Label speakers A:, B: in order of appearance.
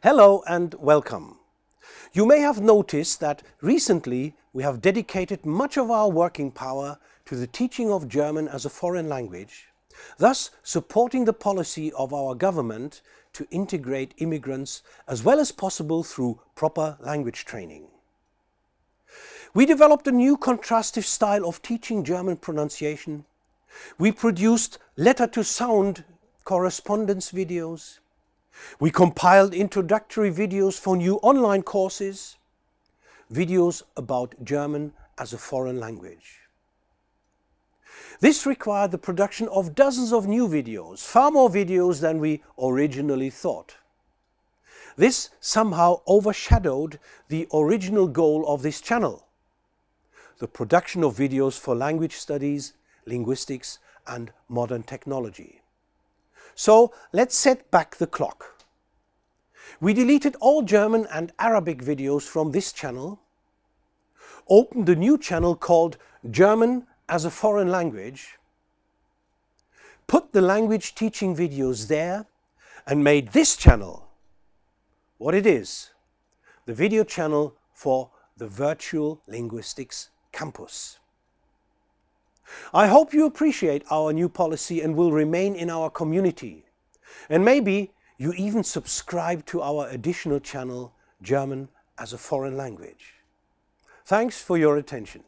A: Hello and welcome. You may have noticed that recently we have dedicated much of our working power to the teaching of German as a foreign language, thus supporting the policy of our government to integrate immigrants as well as possible through proper language training. We developed a new contrastive style of teaching German pronunciation. We produced letter-to-sound correspondence videos. We compiled introductory videos for new online courses, videos about German as a foreign language. This required the production of dozens of new videos, far more videos than we originally thought. This somehow overshadowed the original goal of this channel, the production of videos for language studies, linguistics and modern technology. So let's set back the clock. We deleted all German and Arabic videos from this channel, opened a new channel called German as a foreign language, put the language teaching videos there and made this channel what it is, the video channel for the Virtual Linguistics Campus. I hope you appreciate our new policy and will remain in our community. And maybe you even subscribe to our additional channel, German as a Foreign Language. Thanks for your attention.